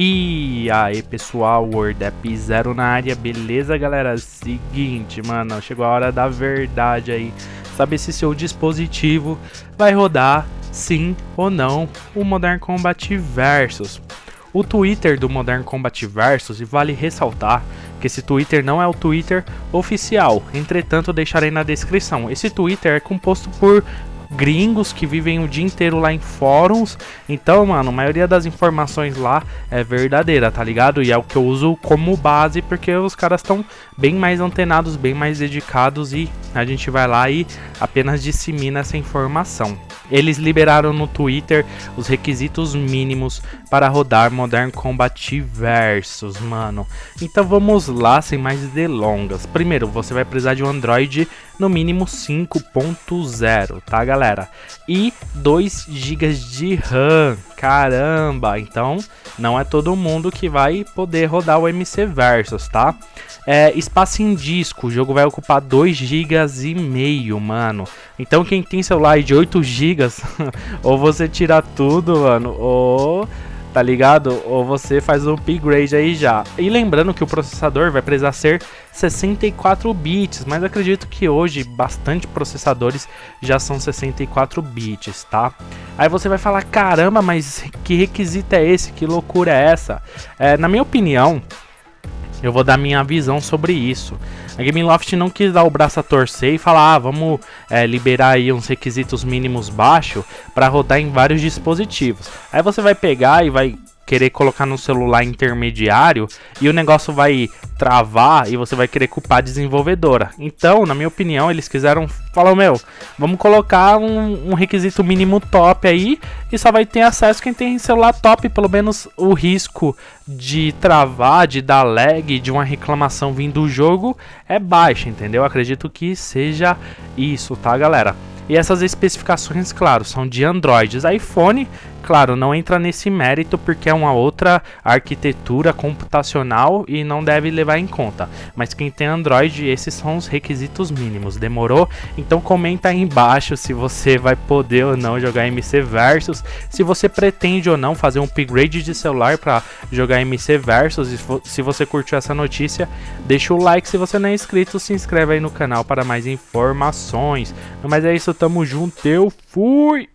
E aí pessoal, WordApp Zero na área, beleza galera? Seguinte, mano, chegou a hora da verdade aí. Saber se seu dispositivo vai rodar sim ou não o Modern Combat Versus. O Twitter do Modern Combat Versus, e vale ressaltar que esse Twitter não é o Twitter oficial, entretanto deixarei na descrição. Esse Twitter é composto por gringos que vivem o dia inteiro lá em fóruns. Então, mano, a maioria das informações lá é verdadeira, tá ligado? E é o que eu uso como base porque os caras estão bem mais antenados, bem mais dedicados e a gente vai lá e apenas dissemina essa informação. Eles liberaram no Twitter os requisitos mínimos para rodar Modern Combat Versus, mano. Então vamos lá, sem mais delongas. Primeiro, você vai precisar de um Android no mínimo 5.0, tá galera? E 2 GB de RAM, caramba! Então não é todo mundo que vai poder rodar o MC Versus, tá? É, espaço em disco, o jogo vai ocupar 2 GB e meio, mano. Então quem tem celular de 8 GB, ou você tira tudo, mano, ou tá ligado? Ou você faz um upgrade aí já. E lembrando que o processador vai precisar ser 64 bits, mas acredito que hoje bastante processadores já são 64 bits, tá? Aí você vai falar, caramba, mas que requisito é esse? Que loucura é essa? É, na minha opinião, eu vou dar minha visão sobre isso. A Gameloft não quis dar o braço a torcer e falar, ah, vamos é, liberar aí uns requisitos mínimos baixos para rodar em vários dispositivos. Aí você vai pegar e vai querer colocar no celular intermediário e o negócio vai travar e você vai querer culpar a desenvolvedora. Então, na minha opinião, eles quiseram falar, meu, vamos colocar um, um, requisito mínimo top aí e só vai ter acesso quem tem celular top, pelo menos o risco de travar, de dar lag, de uma reclamação vindo do jogo é baixo, entendeu? Acredito que seja isso, tá, galera? E essas especificações, claro, são de Androids. iPhone, claro, não entra nesse mérito porque é uma outra arquitetura computacional e não deve levar em conta. Mas quem tem Android, esses são os requisitos mínimos. Demorou? Então comenta aí embaixo se você vai poder ou não jogar MC Versus, se você pretende ou não fazer um upgrade de celular para jogar MC Versus. Se você curtiu essa notícia, deixa o like. Se você não é inscrito, se inscreve aí no canal para mais informações. Mas é isso, tamo junto, eu fui!